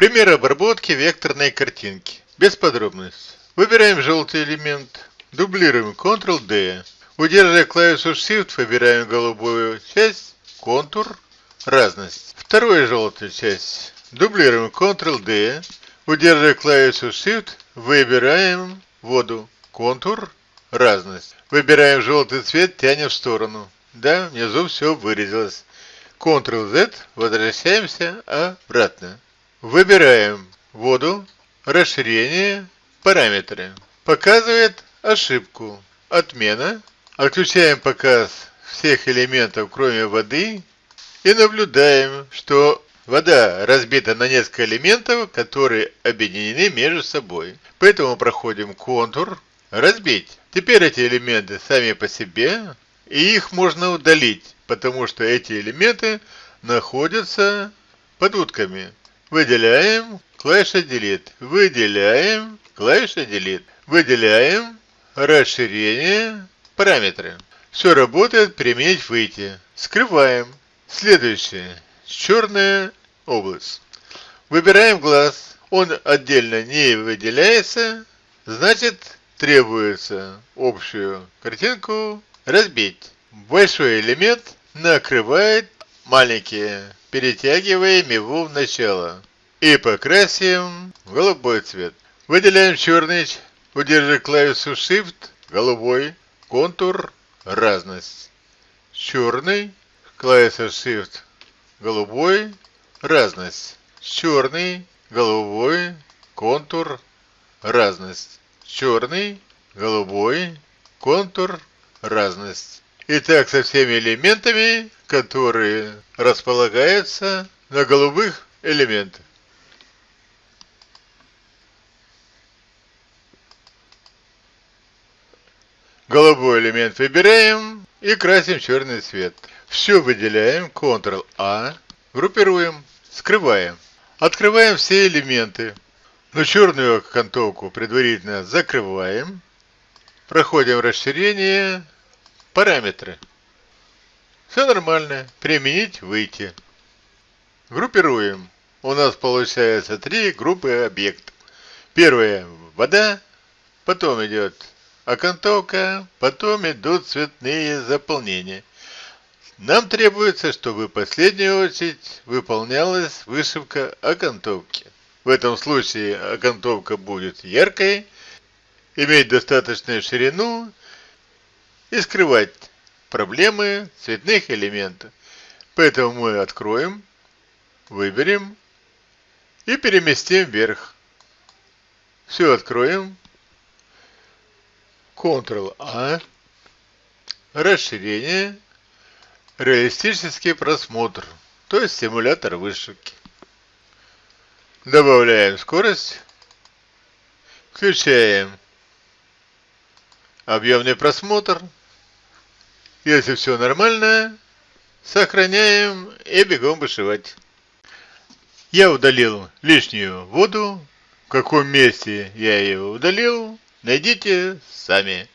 Пример обработки векторной картинки. Без подробностей. Выбираем желтый элемент. Дублируем Ctrl-D. Удерживая клавишу Shift, выбираем голубую часть, контур, разность. Вторую желтую часть. Дублируем Ctrl-D. Удерживая клавишу Shift, выбираем воду, контур, разность. Выбираем желтый цвет, тянем в сторону. Да, внизу все вырезалось. Ctrl-Z, возвращаемся обратно. Выбираем воду, расширение, параметры. Показывает ошибку. Отмена. Отключаем показ всех элементов, кроме воды. И наблюдаем, что вода разбита на несколько элементов, которые объединены между собой. Поэтому проходим контур, разбить. Теперь эти элементы сами по себе, и их можно удалить потому что эти элементы находятся под утками. Выделяем клавиша Delete. Выделяем клавиша Delete. Выделяем расширение параметры. Все работает, применить выйти. Скрываем. Следующее. Черная область. Выбираем глаз. Он отдельно не выделяется. Значит, требуется общую картинку разбить. Большой элемент накрывает маленькие, перетягиваем его в начало и покрасим в голубой цвет. Выделяем черный, удерживая клавишу Shift, голубой, контур, разность. Черный, клавиша Shift, голубой, разность. Черный, голубой, контур, разность. Черный, голубой, контур, разность. Итак, со всеми элементами, которые располагаются на голубых элементах. Голубой элемент выбираем и красим черный цвет. Все выделяем, Ctrl-A, группируем, скрываем. Открываем все элементы. Но черную окантовку предварительно закрываем. Проходим расширение, Параметры. Все нормально. Применить, выйти. Группируем. У нас получается три группы объектов. Первая – вода, потом идет окантовка, потом идут цветные заполнения. Нам требуется, чтобы в последнюю очередь выполнялась вышивка окантовки. В этом случае окантовка будет яркой, иметь достаточную ширину и скрывать проблемы цветных элементов. Поэтому мы откроем, выберем и переместим вверх. Все откроем. Ctrl-A. Расширение. Реалистический просмотр. То есть симулятор вышивки. Добавляем скорость. Включаем объемный просмотр. Если все нормально, сохраняем и бегом вышивать. Я удалил лишнюю воду. В каком месте я ее удалил, найдите сами.